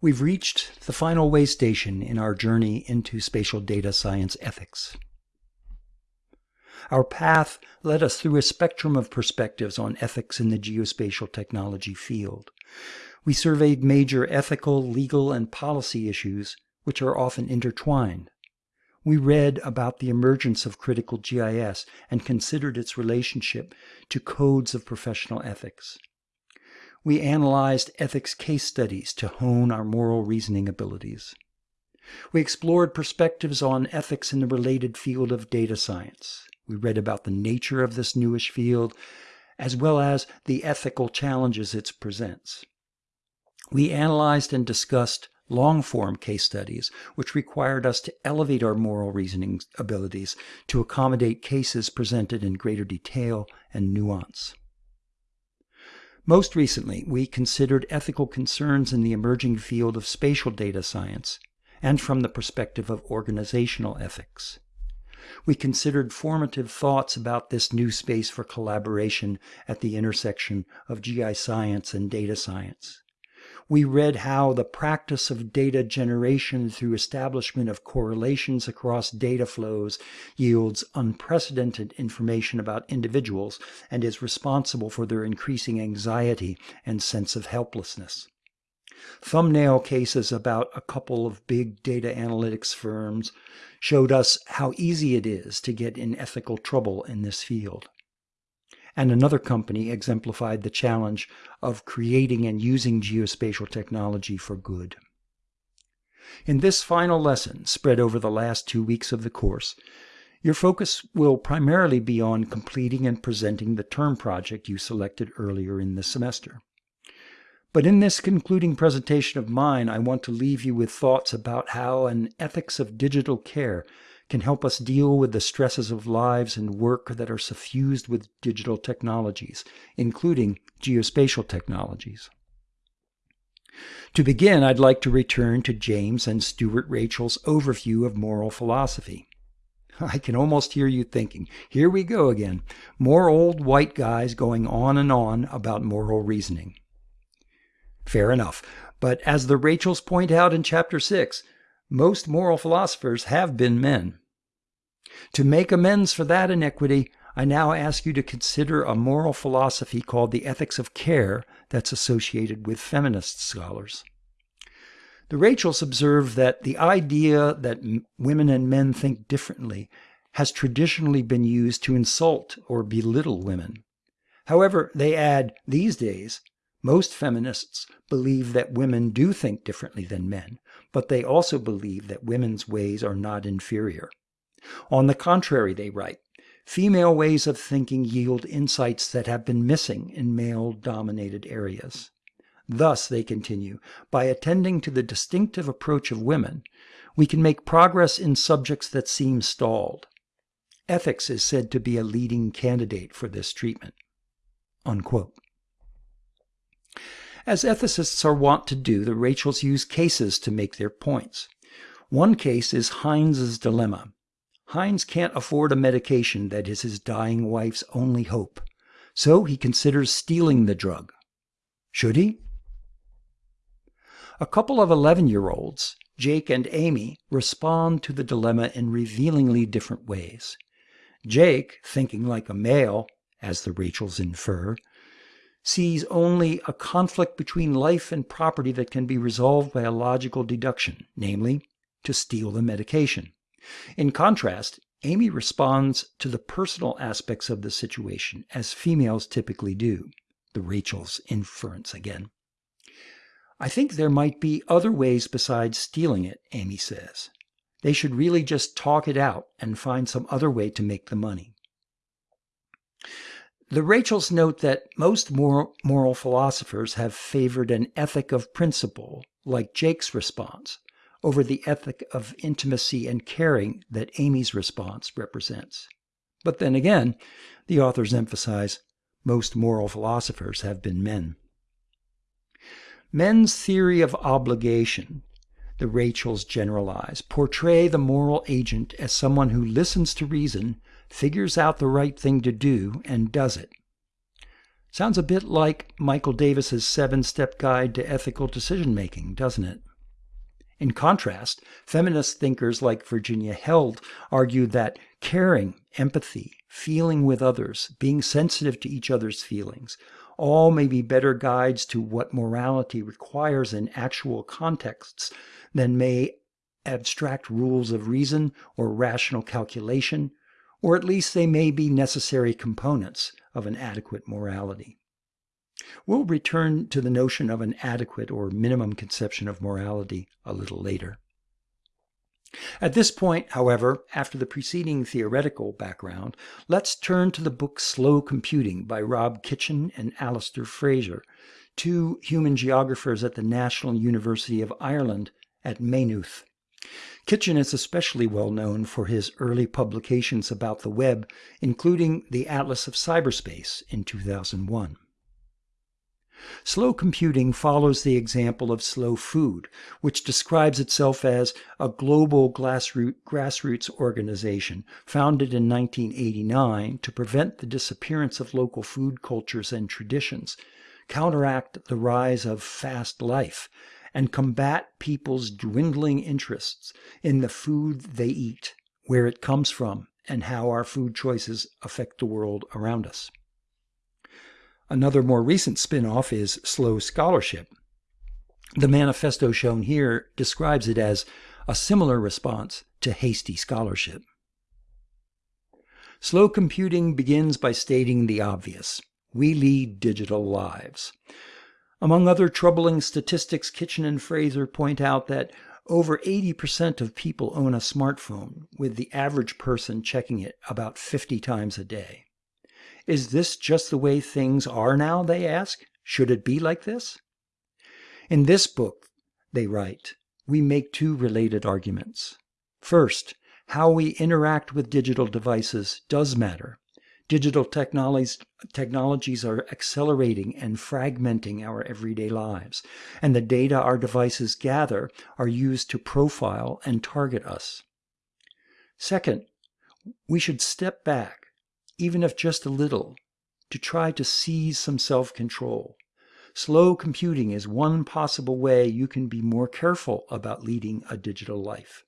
We've reached the final way station in our journey into spatial data science ethics. Our path led us through a spectrum of perspectives on ethics in the geospatial technology field. We surveyed major ethical, legal, and policy issues, which are often intertwined. We read about the emergence of critical GIS and considered its relationship to codes of professional ethics. We analyzed ethics case studies to hone our moral reasoning abilities. We explored perspectives on ethics in the related field of data science. We read about the nature of this newish field, as well as the ethical challenges it presents. We analyzed and discussed long form case studies, which required us to elevate our moral reasoning abilities to accommodate cases presented in greater detail and nuance. Most recently, we considered ethical concerns in the emerging field of spatial data science and from the perspective of organizational ethics. We considered formative thoughts about this new space for collaboration at the intersection of GI science and data science. We read how the practice of data generation through establishment of correlations across data flows yields unprecedented information about individuals and is responsible for their increasing anxiety and sense of helplessness. Thumbnail cases about a couple of big data analytics firms showed us how easy it is to get in ethical trouble in this field and another company exemplified the challenge of creating and using geospatial technology for good. In this final lesson, spread over the last two weeks of the course, your focus will primarily be on completing and presenting the term project you selected earlier in the semester. But in this concluding presentation of mine, I want to leave you with thoughts about how an ethics of digital care can help us deal with the stresses of lives and work that are suffused with digital technologies, including geospatial technologies. To begin, I'd like to return to James and Stuart Rachels' overview of moral philosophy. I can almost hear you thinking, here we go again, more old white guys going on and on about moral reasoning. Fair enough, but as the Rachels point out in Chapter 6, most moral philosophers have been men. To make amends for that inequity, I now ask you to consider a moral philosophy called the ethics of care that's associated with feminist scholars. The Rachels observe that the idea that women and men think differently has traditionally been used to insult or belittle women. However, they add, these days, most feminists believe that women do think differently than men, but they also believe that women's ways are not inferior. On the contrary, they write, female ways of thinking yield insights that have been missing in male dominated areas. Thus, they continue, by attending to the distinctive approach of women, we can make progress in subjects that seem stalled. Ethics is said to be a leading candidate for this treatment. Unquote. As ethicists are wont to do, the Rachels use cases to make their points. One case is Heinz's dilemma. Heinz can't afford a medication that is his dying wife's only hope, so he considers stealing the drug. Should he? A couple of 11 year olds, Jake and Amy, respond to the dilemma in revealingly different ways. Jake, thinking like a male, as the Rachels infer, sees only a conflict between life and property that can be resolved by a logical deduction, namely, to steal the medication. In contrast, Amy responds to the personal aspects of the situation, as females typically do. The Rachels' inference again. I think there might be other ways besides stealing it, Amy says. They should really just talk it out and find some other way to make the money. The Rachels note that most moral, moral philosophers have favored an ethic of principle, like Jake's response, over the ethic of intimacy and caring that Amy's response represents. But then again, the authors emphasize most moral philosophers have been men. Men's theory of obligation, the Rachels generalize, portray the moral agent as someone who listens to reason, figures out the right thing to do, and does it. Sounds a bit like Michael Davis's seven-step guide to ethical decision-making, doesn't it? In contrast, feminist thinkers like Virginia Held argue that caring, empathy, feeling with others, being sensitive to each other's feelings, all may be better guides to what morality requires in actual contexts than may abstract rules of reason or rational calculation, or at least they may be necessary components of an adequate morality. We'll return to the notion of an adequate or minimum conception of morality a little later. At this point, however, after the preceding theoretical background, let's turn to the book Slow Computing by Rob Kitchin and Alasdair Fraser, two human geographers at the National University of Ireland at Maynooth. Kitchin is especially well known for his early publications about the web, including the Atlas of Cyberspace in 2001. Slow computing follows the example of slow food, which describes itself as a global grassroots organization founded in 1989 to prevent the disappearance of local food cultures and traditions, counteract the rise of fast life, and combat people's dwindling interests in the food they eat, where it comes from, and how our food choices affect the world around us. Another more recent spin-off is Slow Scholarship. The manifesto shown here describes it as a similar response to hasty scholarship. Slow computing begins by stating the obvious. We lead digital lives. Among other troubling statistics, Kitchin and Fraser point out that over 80% of people own a smartphone, with the average person checking it about 50 times a day. Is this just the way things are now, they ask? Should it be like this? In this book, they write, we make two related arguments. First, how we interact with digital devices does matter. Digital technologies, technologies are accelerating and fragmenting our everyday lives, and the data our devices gather are used to profile and target us. Second, we should step back even if just a little, to try to seize some self-control. Slow computing is one possible way you can be more careful about leading a digital life.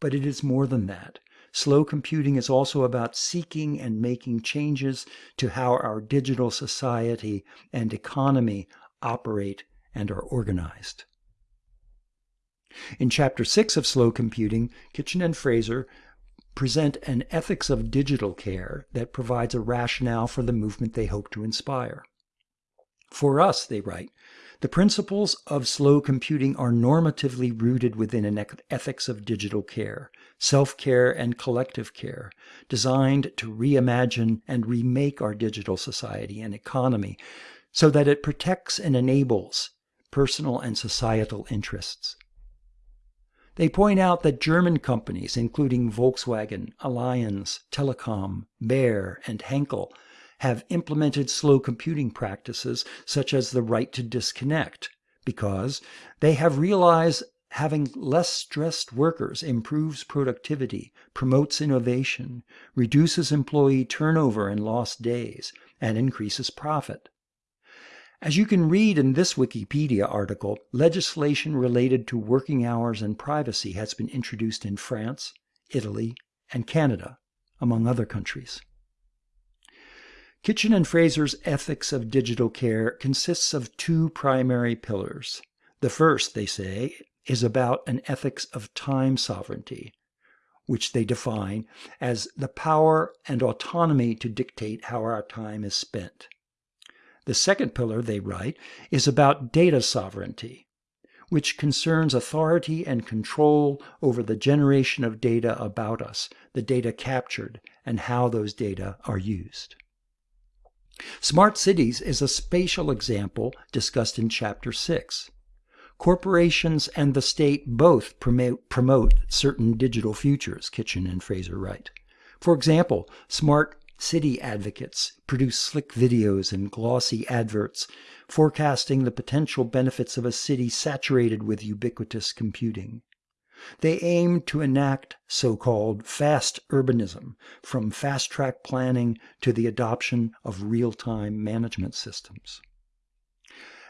But it is more than that. Slow computing is also about seeking and making changes to how our digital society and economy operate and are organized. In Chapter 6 of Slow Computing, Kitchin and Fraser present an ethics of digital care that provides a rationale for the movement they hope to inspire. For us, they write, the principles of slow computing are normatively rooted within an ethics of digital care, self-care and collective care, designed to reimagine and remake our digital society and economy so that it protects and enables personal and societal interests. They point out that German companies, including Volkswagen, Allianz, Telekom, Bayer, and Henkel, have implemented slow computing practices such as the right to disconnect because they have realized having less stressed workers improves productivity, promotes innovation, reduces employee turnover and lost days, and increases profit. As you can read in this Wikipedia article, legislation related to working hours and privacy has been introduced in France, Italy, and Canada, among other countries. Kitchin and Fraser's ethics of digital care consists of two primary pillars. The first, they say, is about an ethics of time sovereignty, which they define as the power and autonomy to dictate how our time is spent. The second pillar, they write, is about data sovereignty, which concerns authority and control over the generation of data about us, the data captured, and how those data are used. Smart cities is a spatial example discussed in Chapter 6. Corporations and the state both promote, promote certain digital futures, Kitchin and Fraser write. For example, smart city advocates produce slick videos and glossy adverts forecasting the potential benefits of a city saturated with ubiquitous computing. They aim to enact so called fast urbanism, from fast track planning to the adoption of real time management systems.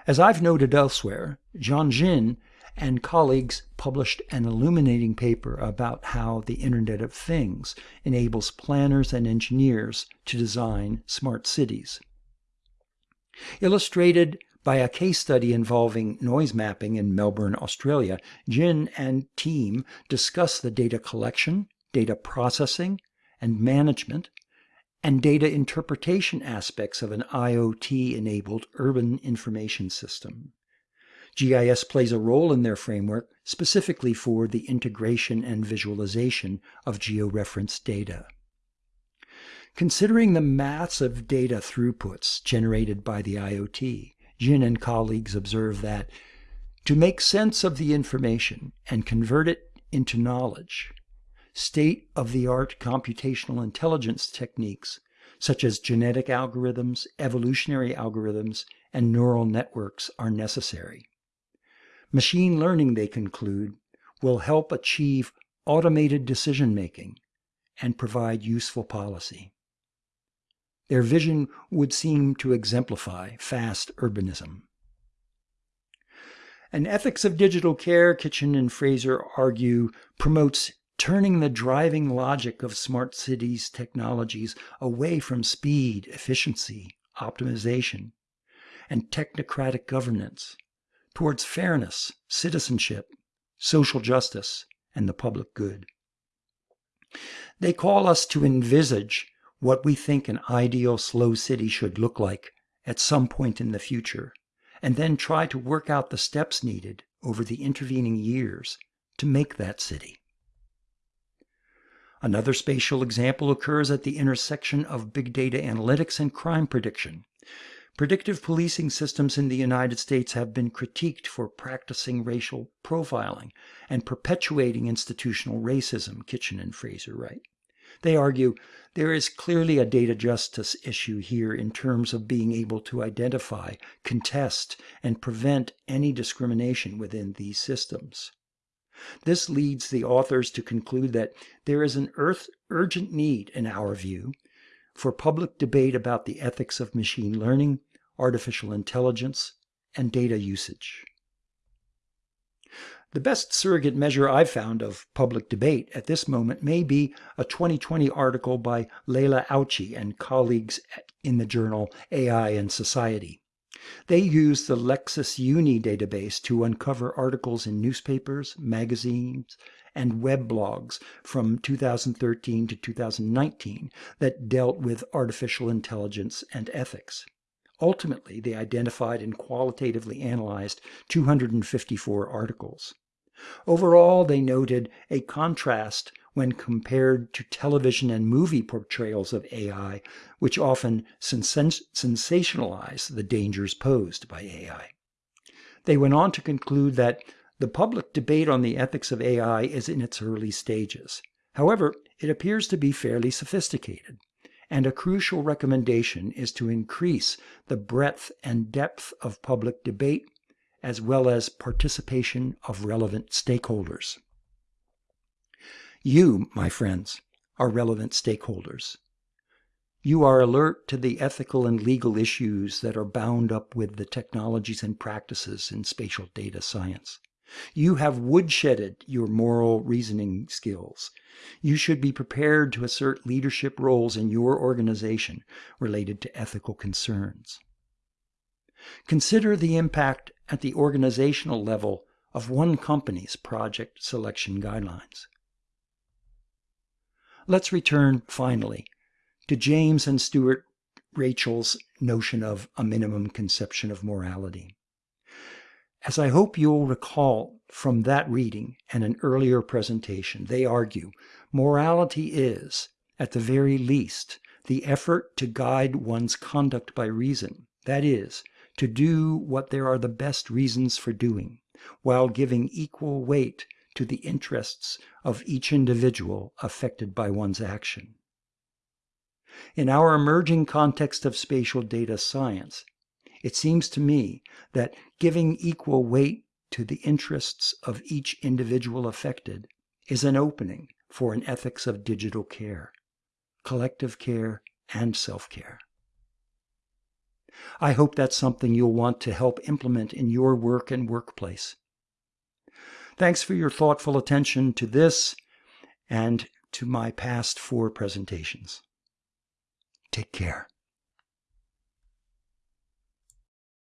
As I've noted elsewhere, Jiong Jin and colleagues published an illuminating paper about how the Internet of Things enables planners and engineers to design smart cities. Illustrated by a case study involving noise mapping in Melbourne, Australia, Jin and team discuss the data collection, data processing, and management, and data interpretation aspects of an IoT enabled urban information system. GIS plays a role in their framework specifically for the integration and visualization of georeferenced data. Considering the massive data throughputs generated by the IoT, Jin and colleagues observe that to make sense of the information and convert it into knowledge, state of the art computational intelligence techniques such as genetic algorithms, evolutionary algorithms, and neural networks are necessary. Machine learning, they conclude, will help achieve automated decision making and provide useful policy. Their vision would seem to exemplify fast urbanism. An ethics of digital care, Kitchin and Fraser argue, promotes turning the driving logic of smart cities technologies away from speed, efficiency, optimization, and technocratic governance towards fairness, citizenship, social justice, and the public good. They call us to envisage what we think an ideal slow city should look like at some point in the future, and then try to work out the steps needed over the intervening years to make that city. Another spatial example occurs at the intersection of big data analytics and crime prediction. Predictive policing systems in the United States have been critiqued for practicing racial profiling and perpetuating institutional racism, Kitchin and Fraser write. They argue there is clearly a data justice issue here in terms of being able to identify, contest, and prevent any discrimination within these systems. This leads the authors to conclude that there is an earth urgent need, in our view, for public debate about the ethics of machine learning, artificial intelligence, and data usage. The best surrogate measure I've found of public debate at this moment may be a 2020 article by Leila Ouchchy and colleagues in the journal AI and Society. They used the Nexis Uni database to uncover articles in newspapers, magazines, and web blogs from 2013 to 2019 that dealt with artificial intelligence and ethics. Ultimately, they identified and qualitatively analyzed 254 articles. Overall, they noted a contrast when compared to television and movie portrayals of AI, which often sens sensationalize the dangers posed by AI. They went on to conclude that the public debate on the ethics of AI is in its early stages. However, it appears to be fairly sophisticated, and a crucial recommendation is to increase the breadth and depth of public debate as well as participation of relevant stakeholders. You, my friends, are relevant stakeholders. You are alert to the ethical and legal issues that are bound up with the technologies and practices in spatial data science. You have woodshedded your moral reasoning skills. You should be prepared to assert leadership roles in your organization related to ethical concerns. Consider the impact at the organizational level of one company's project selection guidelines. Let's return, finally, to James and Stuart Rachels' notion of a minimum conception of morality. As I hope you'll recall from that reading and an earlier presentation, they argue morality is, at the very least, the effort to guide one's conduct by reason, that is, to do what there are the best reasons for doing, while giving equal weight to the interests of each individual affected by one's action. In our emerging context of spatial data science, it seems to me that giving equal weight to the interests of each individual affected is an opening for an ethics of digital care, collective care, and self care. I hope that's something you'll want to help implement in your work and workplace. Thanks for your thoughtful attention to this and to my past four presentations. Take care.